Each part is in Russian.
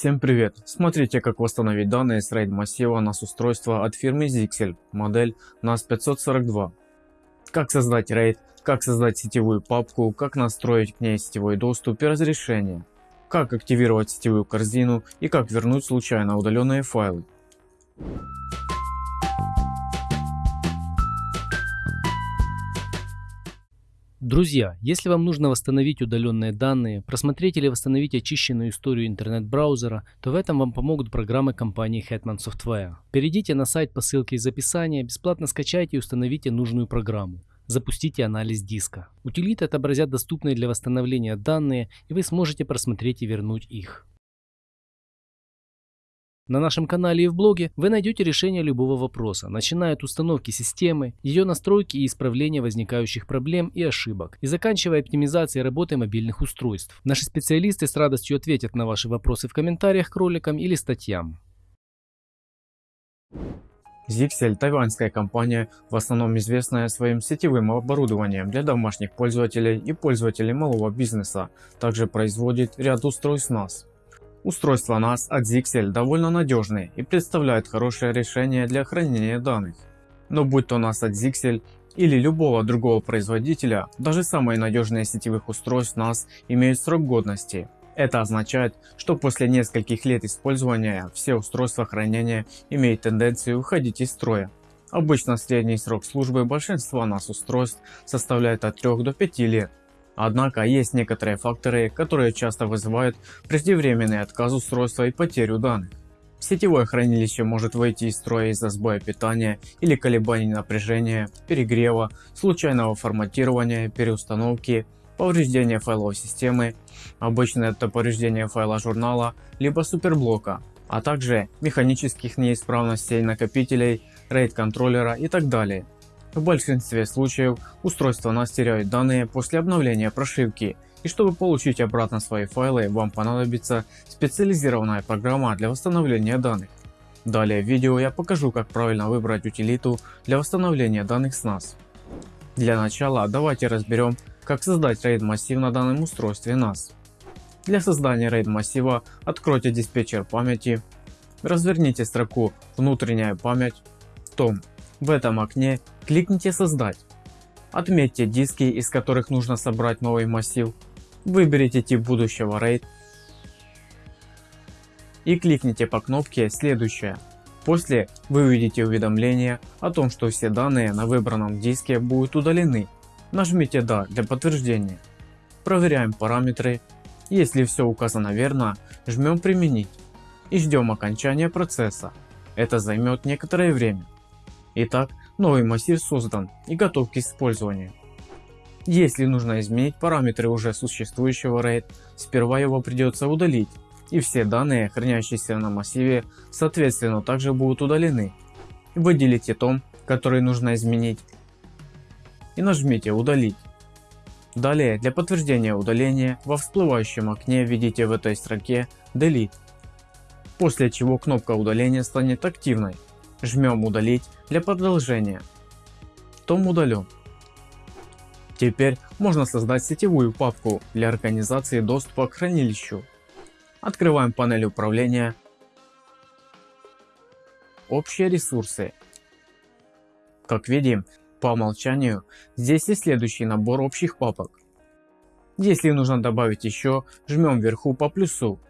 Всем привет! Смотрите как восстановить данные с RAID массива NAS устройства от фирмы Zixel, модель NAS 542. Как создать RAID, как создать сетевую папку, как настроить к ней сетевой доступ и разрешение, как активировать сетевую корзину и как вернуть случайно удаленные файлы. Друзья, если вам нужно восстановить удаленные данные, просмотреть или восстановить очищенную историю интернет-браузера, то в этом вам помогут программы компании Hetman Software. Перейдите на сайт по ссылке из описания, бесплатно скачайте и установите нужную программу. Запустите анализ диска. Утилиты отобразят доступные для восстановления данные и вы сможете просмотреть и вернуть их. На нашем канале и в блоге вы найдете решение любого вопроса, начиная от установки системы, ее настройки и исправления возникающих проблем и ошибок, и заканчивая оптимизацией работы мобильных устройств. Наши специалисты с радостью ответят на ваши вопросы в комментариях к роликам или статьям. Zixel – тайваньская компания, в основном известная своим сетевым оборудованием для домашних пользователей и пользователей малого бизнеса. Также производит ряд устройств NAS. Устройства NAS от Zixel довольно надежные и представляют хорошее решение для хранения данных. Но будь то NAS от Zixel или любого другого производителя, даже самые надежные сетевых устройств NAS имеют срок годности. Это означает, что после нескольких лет использования все устройства хранения имеют тенденцию уходить из строя. Обычно средний срок службы большинства NAS устройств составляет от 3 до 5 лет. Однако есть некоторые факторы, которые часто вызывают преждевременный отказ устройства и потерю данных. Сетевое хранилище может выйти из строя из-за сбоя питания или колебаний напряжения, перегрева, случайного форматирования, переустановки, повреждения файловой системы, обычно это повреждение файла журнала, либо суперблока, а также механических неисправностей накопителей, RAID контроллера и так далее. В большинстве случаев устройство NAS теряет данные после обновления прошивки и чтобы получить обратно свои файлы вам понадобится специализированная программа для восстановления данных. Далее в видео я покажу как правильно выбрать утилиту для восстановления данных с NAS. Для начала давайте разберем как создать RAID массив на данном устройстве NAS. Для создания RAID массива откройте диспетчер памяти, разверните строку внутренняя память, том в этом окне кликните «Создать». Отметьте диски, из которых нужно собрать новый массив. Выберите тип будущего RAID и кликните по кнопке «Следующее». После вы увидите уведомление о том, что все данные на выбранном диске будут удалены. Нажмите «Да» для подтверждения. Проверяем параметры. Если все указано верно, жмем «Применить» и ждем окончания процесса. Это займет некоторое время. Итак, новый массив создан и готов к использованию. Если нужно изменить параметры уже существующего RAID, сперва его придется удалить, и все данные, хранящиеся на массиве, соответственно также будут удалены. Выделите том, который нужно изменить, и нажмите удалить. Далее для подтверждения удаления во всплывающем окне введите в этой строке Delete, после чего кнопка удаления станет активной Жмем удалить для продолжения. Том удален. Теперь можно создать сетевую папку для организации доступа к хранилищу. Открываем панель управления. Общие ресурсы. Как видим, по умолчанию здесь есть следующий набор общих папок. Если нужно добавить еще, жмем вверху по плюсу.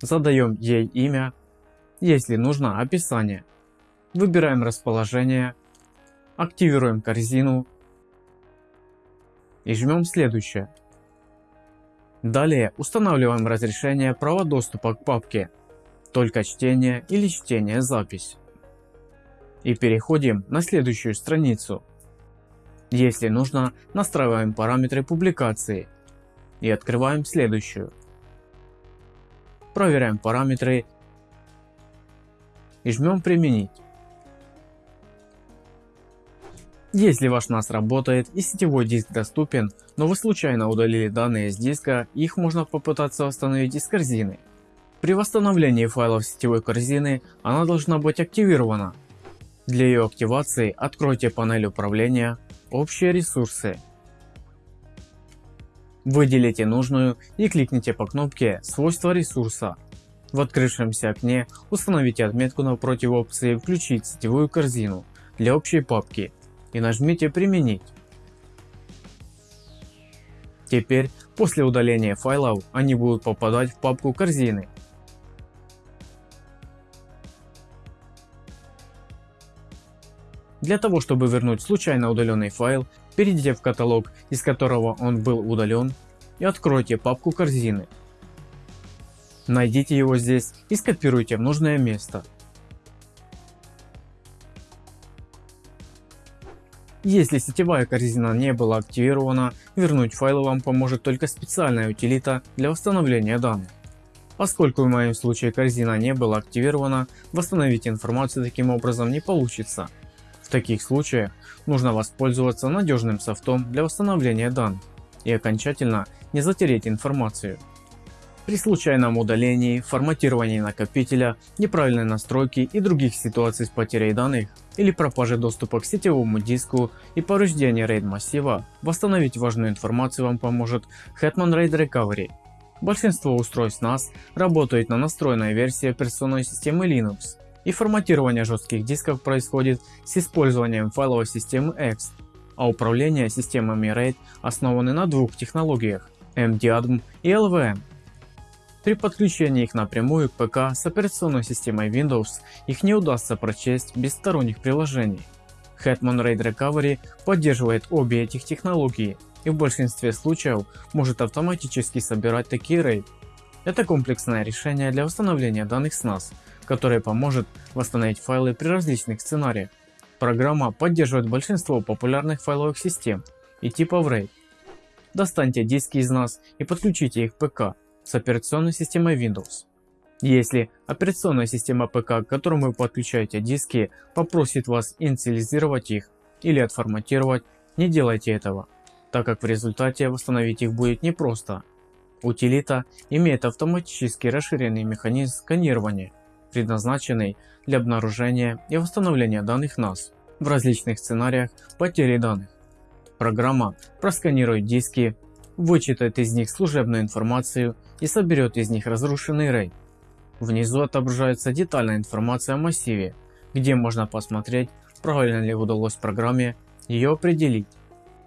Задаем ей имя. Если нужно описание. Выбираем расположение, активируем корзину и жмем следующее. Далее устанавливаем разрешение права доступа к папке, только чтение или чтение запись. И переходим на следующую страницу. Если нужно, настраиваем параметры публикации и открываем следующую. Проверяем параметры и жмем применить. Если ваш NAS работает и сетевой диск доступен, но вы случайно удалили данные с диска, их можно попытаться восстановить из корзины. При восстановлении файлов сетевой корзины она должна быть активирована. Для ее активации откройте панель управления «Общие ресурсы». Выделите нужную и кликните по кнопке «Свойства ресурса». В открывшемся окне установите отметку напротив опции «Включить сетевую корзину» для общей папки и нажмите «Применить». Теперь после удаления файлов они будут попадать в папку корзины. Для того чтобы вернуть случайно удаленный файл, перейдите в каталог из которого он был удален и откройте папку корзины. Найдите его здесь и скопируйте в нужное место. Если сетевая корзина не была активирована, вернуть файлы вам поможет только специальная утилита для восстановления данных. Поскольку в моем случае корзина не была активирована, восстановить информацию таким образом не получится. В таких случаях нужно воспользоваться надежным софтом для восстановления данных и окончательно не затереть информацию. При случайном удалении, форматировании накопителя, неправильной настройке и других ситуациях с потерей данных или пропаже доступа к сетевому диску и повреждении RAID массива, восстановить важную информацию вам поможет Hetman RAID Recovery. Большинство устройств NAS работают на настроенной версии операционной системы Linux и форматирование жестких дисков происходит с использованием файловой системы X, а управление системами RAID основаны на двух технологиях MDADM и LVM. При подключении их напрямую к ПК с операционной системой Windows их не удастся прочесть без сторонних приложений. Hetman RAID Recovery поддерживает обе этих технологии и в большинстве случаев может автоматически собирать такие RAID. Это комплексное решение для восстановления данных с NAS, которое поможет восстановить файлы при различных сценариях. Программа поддерживает большинство популярных файловых систем и типов RAID. Достаньте диски из NAS и подключите их к ПК с операционной системой Windows. Если операционная система ПК, к которому вы подключаете диски, попросит вас инициализировать их или отформатировать, не делайте этого, так как в результате восстановить их будет непросто. Утилита имеет автоматически расширенный механизм сканирования, предназначенный для обнаружения и восстановления данных NAS в различных сценариях потери данных. Программа просканирует диски, вычитает из них служебную информацию и соберет из них разрушенный RAID. Внизу отображается детальная информация о массиве, где можно посмотреть, правильно ли удалось программе ее определить.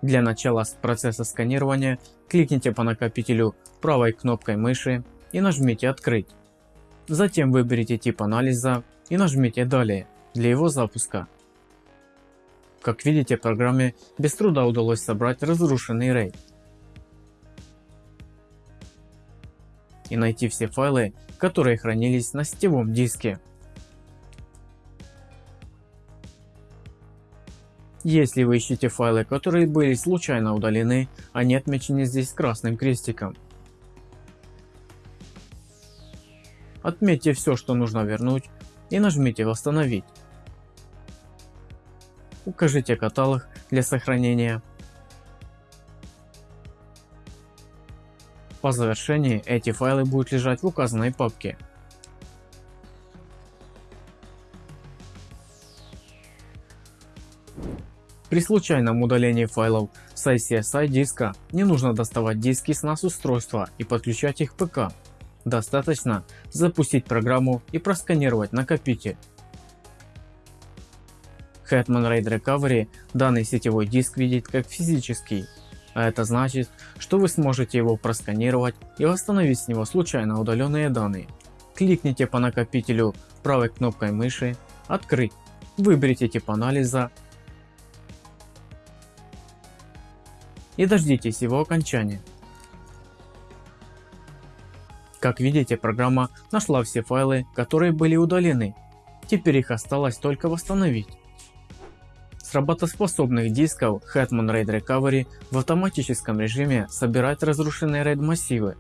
Для начала процесса сканирования кликните по накопителю правой кнопкой мыши и нажмите «Открыть». Затем выберите тип анализа и нажмите «Далее» для его запуска. Как видите, программе без труда удалось собрать разрушенный RAID. И найти все файлы, которые хранились на сетевом диске. Если вы ищете файлы, которые были случайно удалены, они отмечены здесь красным крестиком. Отметьте все, что нужно вернуть и нажмите восстановить. Укажите каталог для сохранения По завершении эти файлы будут лежать в указанной папке. При случайном удалении файлов с ICSI диска не нужно доставать диски с NAS устройства и подключать их к ПК. Достаточно запустить программу и просканировать накопитель. Hetman RAID Recovery данный сетевой диск видит как физический а это значит, что вы сможете его просканировать и восстановить с него случайно удаленные данные. Кликните по накопителю правой кнопкой мыши «Открыть», выберите тип анализа и дождитесь его окончания. Как видите, программа нашла все файлы, которые были удалены. Теперь их осталось только восстановить. С работоспособных дисков Hetman RAID Recovery в автоматическом режиме собирает разрушенные RAID массивы.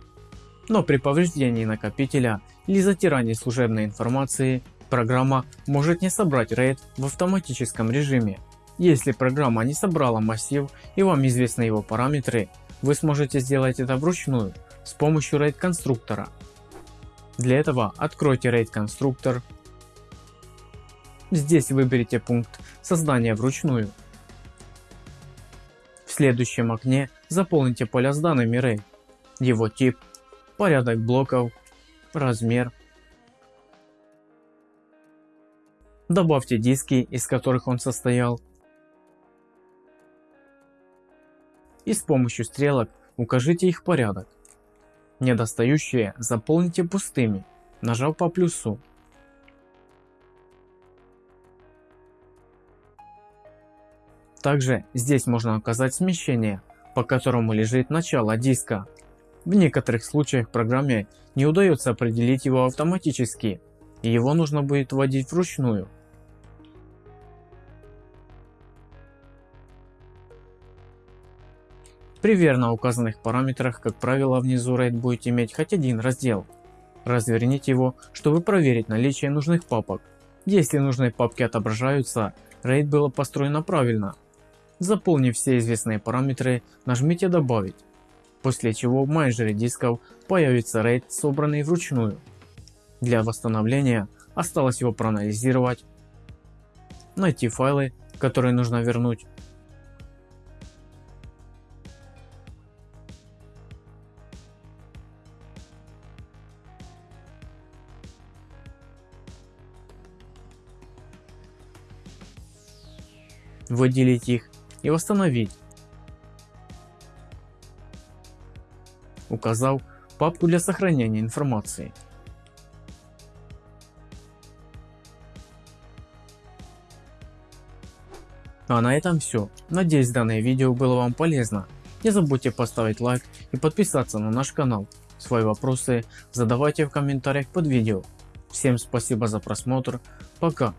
Но при повреждении накопителя или затирании служебной информации программа может не собрать RAID в автоматическом режиме. Если программа не собрала массив и вам известны его параметры, вы сможете сделать это вручную с помощью RAID конструктора. Для этого откройте RAID конструктор Здесь выберите пункт создания вручную. В следующем окне заполните поля с данными RAID, его тип, порядок блоков, размер. Добавьте диски, из которых он состоял. И с помощью стрелок укажите их порядок. Недостающие заполните пустыми, нажав по плюсу Также здесь можно указать смещение, по которому лежит начало диска. В некоторых случаях программе не удается определить его автоматически, и его нужно будет вводить вручную. При верно указанных параметрах, как правило, внизу RAID будет иметь хоть один раздел. Разверните его, чтобы проверить наличие нужных папок. Если нужные папки отображаются, RAID было построено правильно. Заполнив все известные параметры, нажмите «Добавить», после чего в менеджере дисков появится RAID, собранный вручную. Для восстановления осталось его проанализировать, найти файлы, которые нужно вернуть, выделить их и восстановить, указав папку для сохранения информации. А на этом все. Надеюсь данное видео было вам полезно. Не забудьте поставить лайк и подписаться на наш канал. Свои вопросы задавайте в комментариях под видео. Всем спасибо за просмотр. Пока.